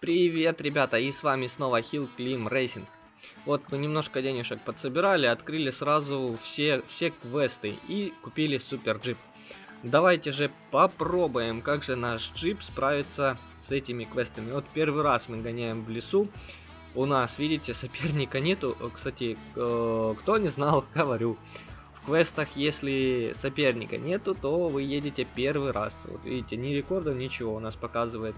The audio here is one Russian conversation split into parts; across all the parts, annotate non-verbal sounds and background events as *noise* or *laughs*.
Привет, ребята, и с вами снова Hill Clim Racing. Вот мы немножко денежек подсобирали, открыли сразу все, все квесты и купили супер джип. Давайте же попробуем, как же наш джип справится с этими квестами. Вот первый раз мы гоняем в лесу. У нас, видите, соперника нету. Кстати, э, кто не знал, *laughs* говорю. Квестах, если соперника нету, то вы едете первый раз. Вот видите, ни рекорда, ничего у нас показывает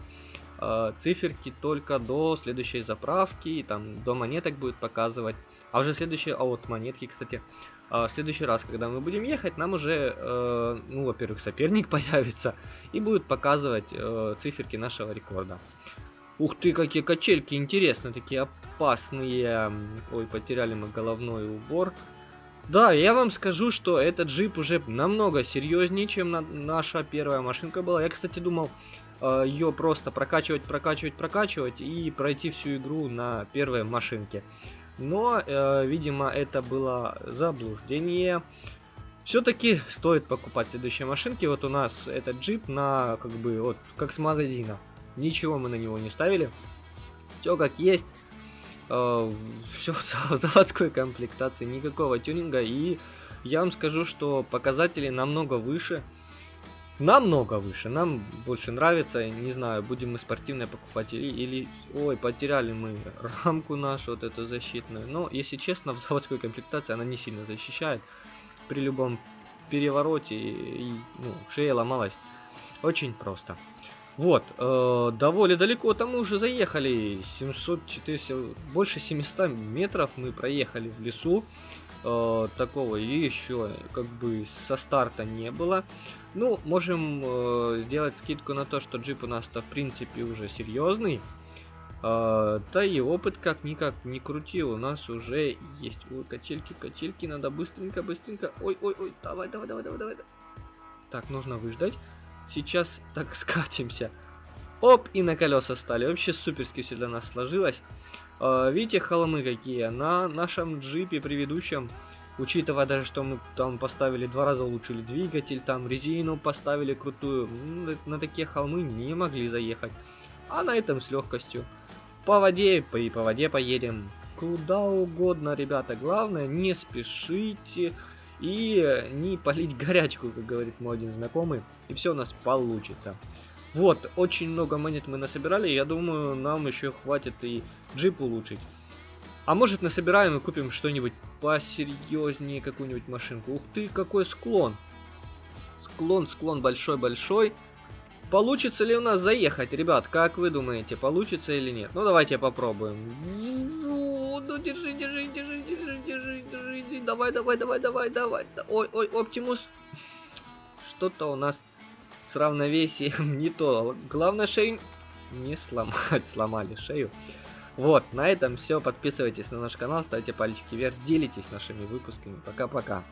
э, циферки только до следующей заправки, и там до монеток будет показывать. А уже следующие, а вот монетки, кстати, э, в следующий раз, когда мы будем ехать, нам уже, э, ну, во-первых, соперник *laughs* появится, и будет показывать циферки нашего рекорда. Ух ты, какие качельки, интересно, такие опасные. Ой, потеряли мы головной убор. Да, я вам скажу, что этот джип уже намного серьезнее, чем на наша первая машинка была. Я, кстати, думал, Э, ее просто прокачивать, прокачивать, прокачивать и пройти всю игру на первой машинке. Но, э, видимо, это было заблуждение. Все-таки стоит покупать следующие машинки. Вот у нас этот джип на, как бы, вот, как с магазина. Ничего мы на него не ставили. Все как есть. Э, все в *laughs* заводской комплектации, никакого тюнинга. И я вам скажу, что показатели намного выше намного выше. Нам больше нравится, не знаю, будем мы спортивные покупать или, или... Ой, потеряли мы рамку нашу, вот эту защитную. Но, если честно, *laughs* в заводской комплектации она не сильно защищает. При любом перевороте и, ну, шея ломалась. Очень просто. Вот, э, довольно далеко там мы уже заехали. 700, 400, больше 700 метров мы проехали в лесу. Э, такого и еще как бы со старта не было. Ну, можем э, сделать скидку на то, что джип у нас-то в принципе уже серьезный. Э, да и опыт как-никак не крутил, у нас уже есть. Ой, качельки, качельки, надо быстренько, быстренько. Ой, ой, ой, давай, давай, давай, давай, давай. Так, нужно выждать. Сейчас так *laughs* скатимся. Оп, и на колеса стали. Вообще суперски все для нас сложилось. Э, видите, холмы какие? На нашем джипе предыдущем Учитывая даже, что мы там поставили два раза улучшили двигатель, там резину поставили крутую, на такие холмы не могли заехать. А на этом с легкостью. По воде, по, и по воде поедем. Куда угодно, ребята. Главное, не спешите и не полить *laughs* горячку, как говорит мой один знакомый. И все у нас получится. Вот, очень много монет мы насобирали. Я думаю, нам еще хватит и джип улучшить. А может насобираем и купим что-нибудь посерьезнее, какую-нибудь машинку. Ух ты, какой склон. Склон, склон большой-большой. Получится ли у нас заехать, ребят? Как вы думаете, получится или нет? Ну, давайте попробуем. Ну, ну держи, держи, держи, держи, держи, держи. Давай, давай, давай, давай, давай. Ой, ой, Оптимус. Что-то у нас с равновесием *laughs* не то. Главное шею не сломать. *laughs* Сломали шею. Вот, на этом все. Подписывайтесь на наш канал, ставьте пальчики вверх, делитесь нашими выпусками. Пока-пока.